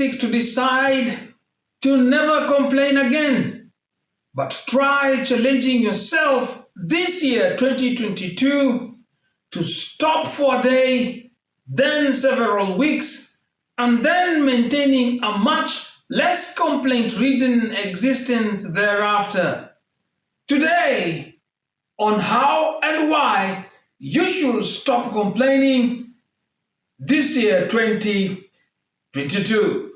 realistic to decide to never complain again, but try challenging yourself this year, 2022, to stop for a day, then several weeks, and then maintaining a much less complaint-ridden existence thereafter. Today, on how and why you should stop complaining this year 2022.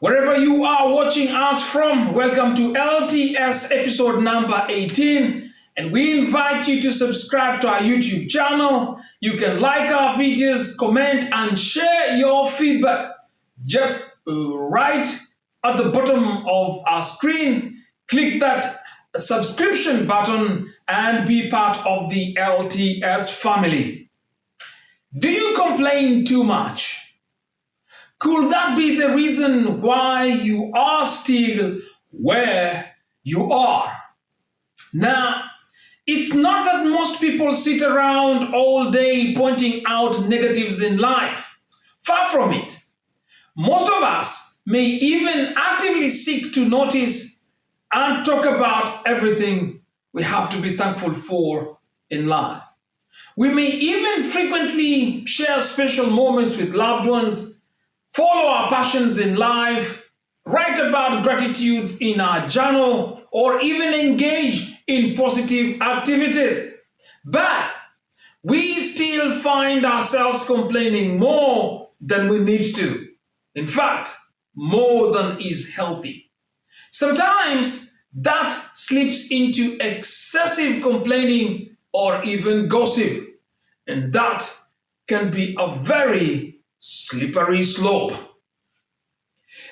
Wherever you are watching us from, welcome to LTS episode number 18 and we invite you to subscribe to our YouTube channel. You can like our videos, comment and share your feedback. Just uh, right at the bottom of our screen, click that subscription button and be part of the LTS family. Do you complain too much? Could that be the reason why you are still where you are? Now, it's not that most people sit around all day pointing out negatives in life. Far from it. Most of us may even actively seek to notice and talk about everything we have to be thankful for in life. We may even frequently share special moments with loved ones, follow our passions in life, write about gratitudes in our journal, or even engage in positive activities. But we still find ourselves complaining more than we need to. In fact, more than is healthy. Sometimes that slips into excessive complaining or even gossip, and that can be a very slippery slope.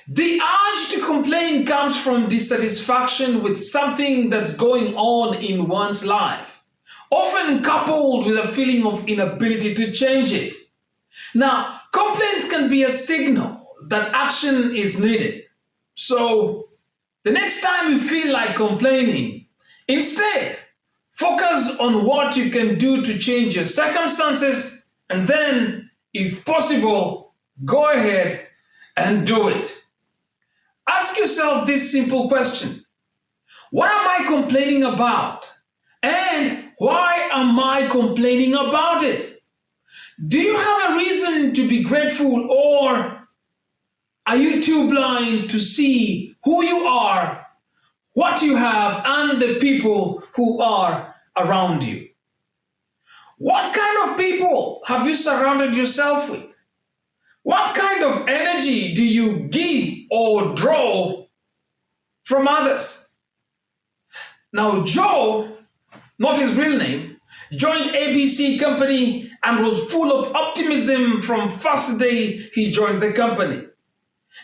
The urge to complain comes from dissatisfaction with something that's going on in one's life, often coupled with a feeling of inability to change it. Now, complaints can be a signal that action is needed. So, the next time you feel like complaining, instead, focus on what you can do to change your circumstances and then, if possible, go ahead and do it. Ask yourself this simple question. What am I complaining about? And why am I complaining about it? Do you have a reason to be grateful or are you too blind to see who you are, what you have, and the people who are around you? What kind of people have you surrounded yourself with? What kind of energy do you give or draw from others? Now, Joe, not his real name, joined ABC Company and was full of optimism from first day he joined the company.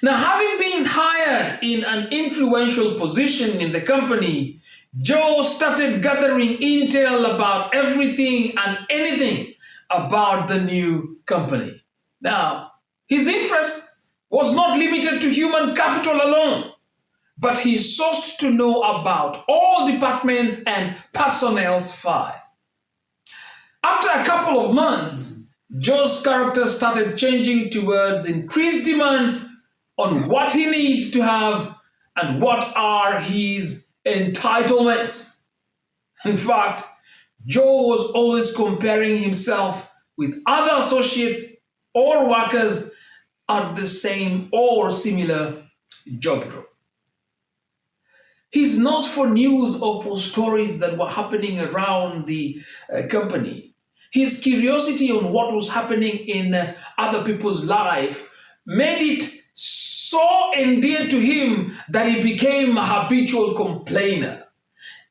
Now, having been hired in an influential position in the company, Joe started gathering intel about everything and anything about the new company. Now, his interest was not limited to human capital alone, but he sought to know about all departments and personnel's file. After a couple of months, Joe's character started changing towards increased demands on what he needs to have and what are his entitlements. In fact, Joe was always comparing himself with other associates or workers at the same or similar job group. His nose for news or for stories that were happening around the uh, company. His curiosity on what was happening in uh, other people's life made it so endeared to him that he became a habitual complainer.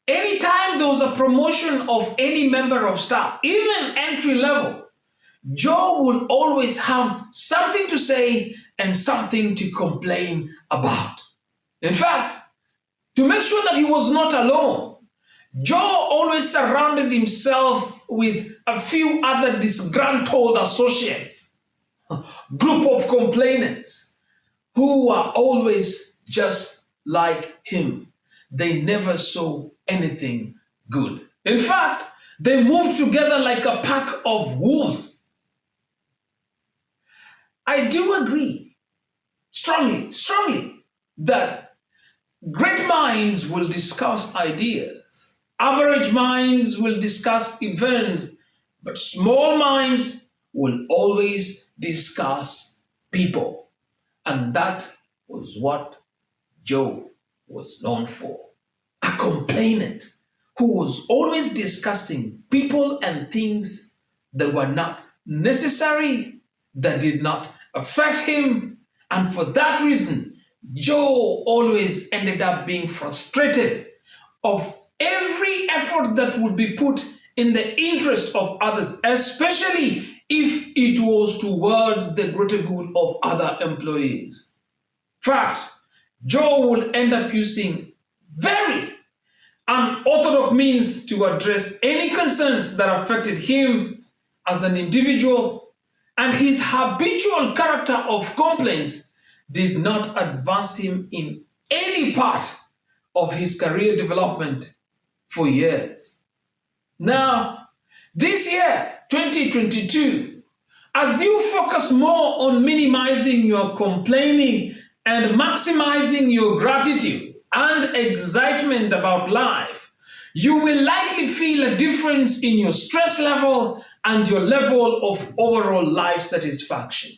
Anytime there was a promotion of any member of staff, even entry level, Joe would always have something to say and something to complain about. In fact, to make sure that he was not alone, Joe always surrounded himself with a few other disgruntled associates, group of complainants who are always just like him. They never saw anything good. In fact, they moved together like a pack of wolves. I do agree strongly, strongly that great minds will discuss ideas, average minds will discuss events, but small minds will always discuss people. And that was what Joe was known for. A complainant who was always discussing people and things that were not necessary, that did not affect him. And for that reason, Joe always ended up being frustrated of every effort that would be put in the interest of others, especially if it was towards the greater good of other employees. Fact, Joe would end up using very unorthodox means to address any concerns that affected him as an individual, and his habitual character of complaints did not advance him in any part of his career development for years. Now, this year, 2022, as you focus more on minimizing your complaining and maximizing your gratitude and excitement about life, you will likely feel a difference in your stress level and your level of overall life satisfaction.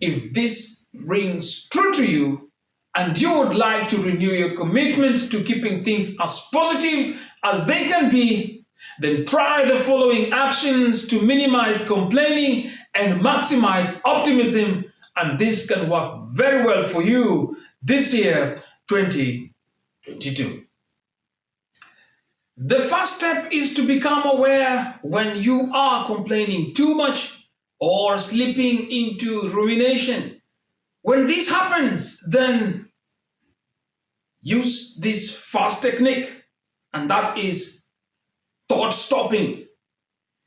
If this rings true to you, and you would like to renew your commitment to keeping things as positive as they can be, then try the following actions to minimize complaining and maximize optimism and this can work very well for you this year, 2022. The first step is to become aware when you are complaining too much or slipping into rumination. When this happens, then use this fast technique, and that is thought stopping.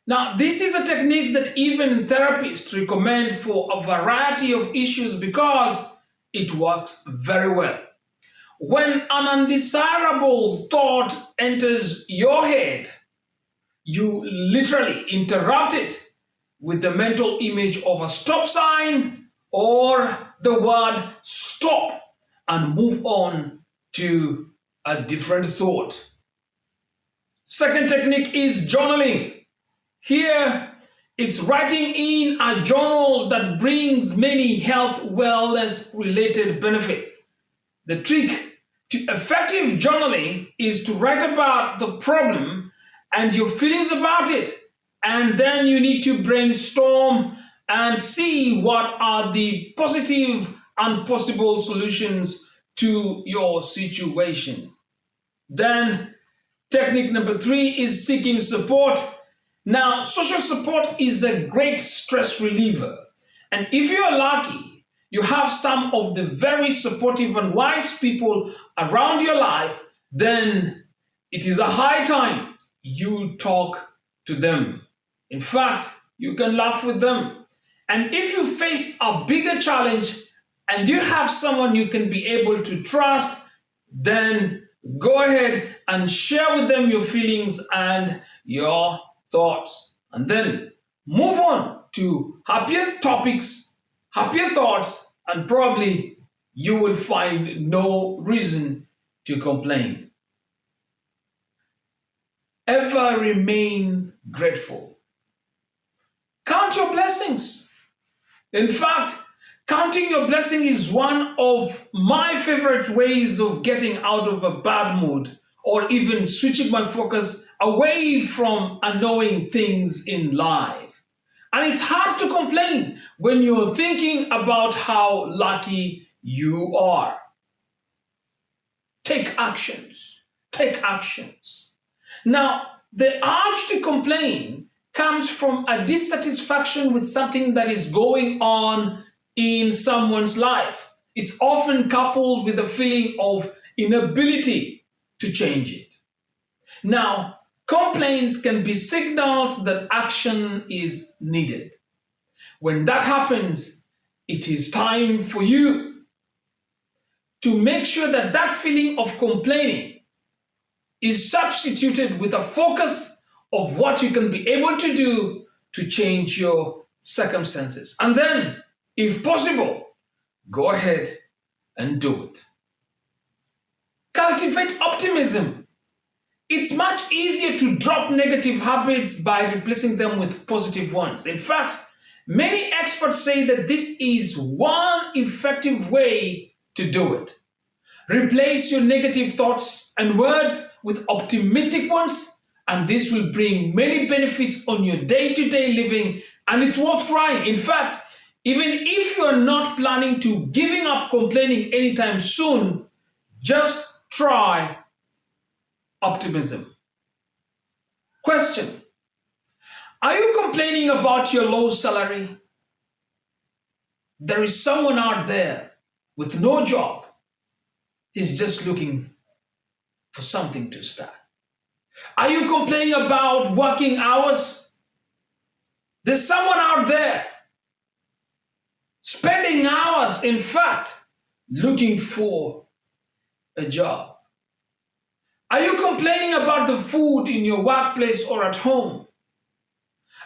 Now, this is a technique that even therapists recommend for a variety of issues because it works very well. When an undesirable thought enters your head, you literally interrupt it with the mental image of a stop sign or the word stop and move on to a different thought. Second technique is journaling. Here, it's writing in a journal that brings many health wellness related benefits. The trick to effective journaling is to write about the problem and your feelings about it. And then you need to brainstorm and see what are the positive and possible solutions to your situation. Then technique number three is seeking support now, social support is a great stress reliever. And if you're lucky, you have some of the very supportive and wise people around your life, then it is a high time you talk to them. In fact, you can laugh with them. And if you face a bigger challenge and you have someone you can be able to trust, then go ahead and share with them your feelings and your thoughts, and then move on to happier topics, happier thoughts, and probably you will find no reason to complain. Ever remain grateful. Count your blessings. In fact, counting your blessing is one of my favorite ways of getting out of a bad mood or even switching my focus away from annoying things in life. And it's hard to complain when you're thinking about how lucky you are. Take actions. Take actions. Now, the urge to complain comes from a dissatisfaction with something that is going on in someone's life. It's often coupled with a feeling of inability to change it. Now, complaints can be signals that action is needed. When that happens, it is time for you to make sure that that feeling of complaining is substituted with a focus of what you can be able to do to change your circumstances. And then, if possible, go ahead and do it. Cultivate optimism. It's much easier to drop negative habits by replacing them with positive ones. In fact, many experts say that this is one effective way to do it. Replace your negative thoughts and words with optimistic ones, and this will bring many benefits on your day-to-day -day living, and it's worth trying. In fact, even if you're not planning to giving up complaining anytime soon, just try optimism. Question. Are you complaining about your low salary? There is someone out there with no job. He's just looking for something to start. Are you complaining about working hours? There's someone out there spending hours, in fact, looking for a job. Are you complaining about the food in your workplace or at home?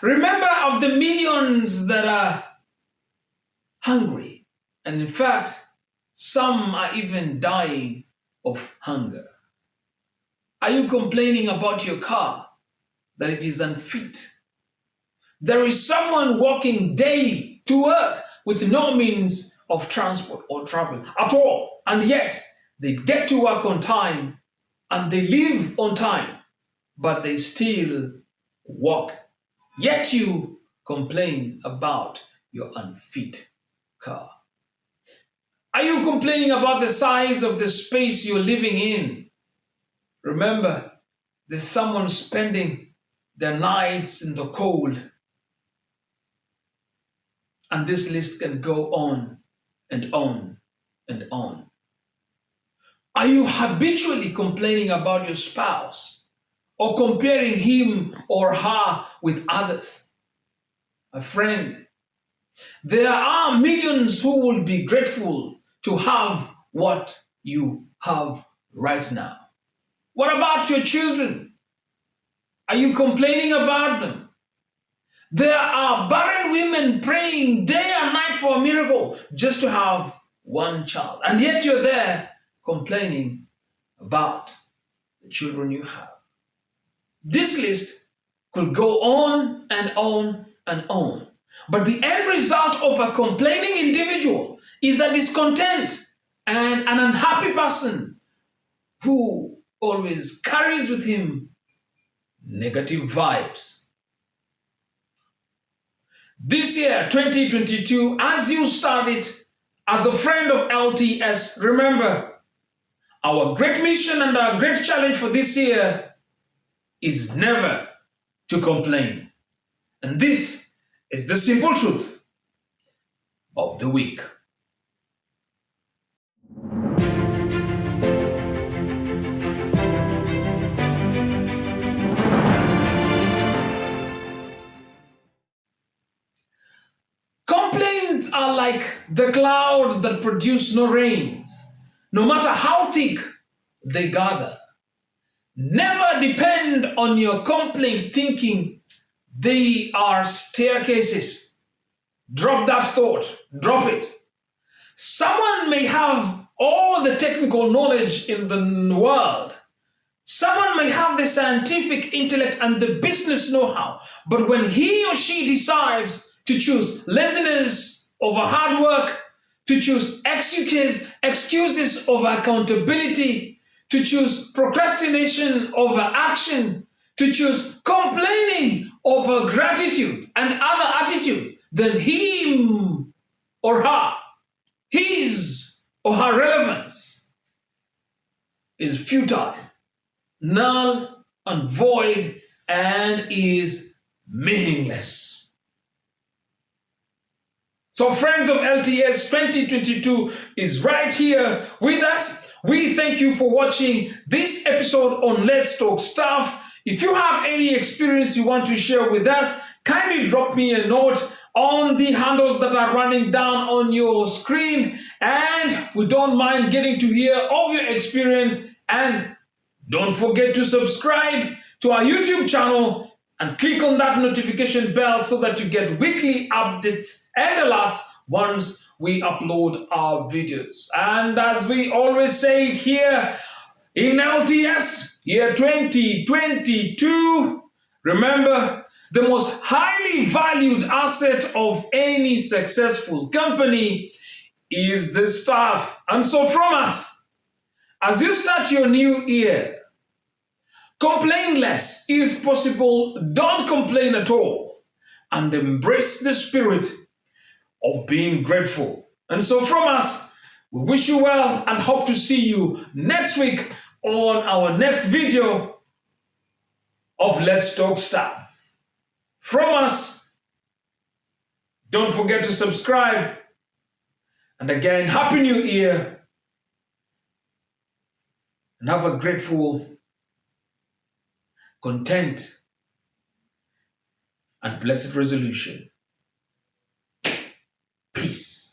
Remember of the millions that are hungry, and in fact, some are even dying of hunger. Are you complaining about your car, that it is unfit? There is someone walking daily to work with no means of transport or travel at all, and yet they get to work on time and they leave on time, but they still walk. Yet you complain about your unfit car. Are you complaining about the size of the space you're living in? Remember, there's someone spending their nights in the cold. And this list can go on and on and on. Are you habitually complaining about your spouse or comparing him or her with others? A friend, there are millions who will be grateful to have what you have right now. What about your children? Are you complaining about them? There are barren women praying day and night for a miracle just to have one child. And yet you're there complaining about the children you have. This list could go on and on and on. But the end result of a complaining individual is a discontent and an unhappy person who always carries with him negative vibes. This year, 2022, as you started as a friend of LTS, remember our great mission and our great challenge for this year is never to complain. And this is the simple truth of the week. Are like the clouds that produce no rains, no matter how thick they gather. Never depend on your complaint thinking they are staircases. Drop that thought, drop it. Someone may have all the technical knowledge in the world. Someone may have the scientific intellect and the business know-how, but when he or she decides to choose laziness over hard work, to choose excuses, excuses over accountability, to choose procrastination over action, to choose complaining over gratitude and other attitudes, then him or her, his or her relevance is futile, null and void, and is meaningless. So friends of LTS 2022 is right here with us. We thank you for watching this episode on Let's Talk Stuff. If you have any experience you want to share with us, kindly drop me a note on the handles that are running down on your screen. And we don't mind getting to hear of your experience. And don't forget to subscribe to our YouTube channel and click on that notification bell so that you get weekly updates and alerts once we upload our videos. And as we always say it here in LTS year 2022, remember the most highly valued asset of any successful company is the staff. And so from us, as you start your new year, complain less. If possible, don't complain at all. And embrace the spirit of being grateful. And so from us, we wish you well and hope to see you next week on our next video of Let's Talk Stuff. From us, don't forget to subscribe. And again, Happy New Year. And have a grateful, content, and blessed resolution. Peace.